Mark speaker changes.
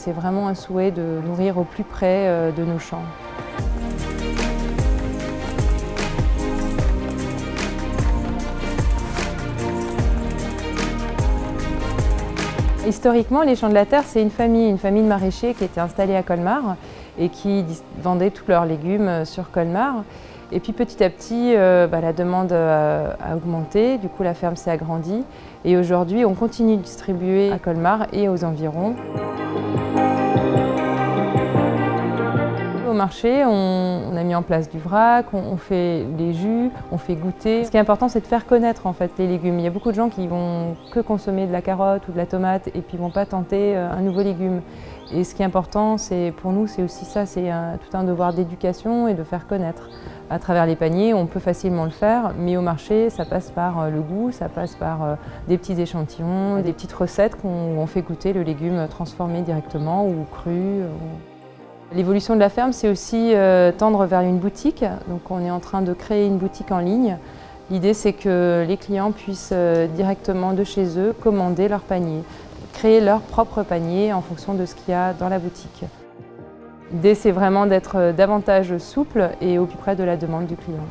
Speaker 1: C'est vraiment un souhait de nourrir au plus près euh, de nos champs. Historiquement, les Champs de la Terre, c'est une famille, une famille de maraîchers qui était installée à Colmar et qui vendaient tous leurs légumes euh, sur Colmar. Et puis petit à petit, euh, bah, la demande a, augmenté, du coup la ferme s'est agrandie et aujourd'hui on continue de distribuer à Colmar et aux environs. Marché, on, a mis en place du vrac, on, fait les jus, on fait goûter. Ce qui est important, c'est de faire connaître en fait les légumes. Il y a beaucoup de gens qui vont que consommer de la carotte ou de la tomate et puis vont pas tenter euh, un nouveau légume. Et ce qui est important, c'est pour nous, c'est aussi ça, c'est tout un devoir d'éducation et de faire connaître. À travers les paniers, on peut facilement le faire, mais au marché, ça passe par euh, le goût, ça passe par euh, des petits échantillons, des petites recettes qu'on fait goûter le légume transformé directement ou cru. L'évolution de la ferme, c'est aussi euh, tendre vers une boutique. Donc on est en train de créer une boutique en ligne. L'idée, c'est que les clients puissent directement de chez eux commander leur panier créer leur propre panier en fonction de ce qu'il y a dans la boutique. L'idée, c'est vraiment d'être davantage souple et au plus près de la demande du client.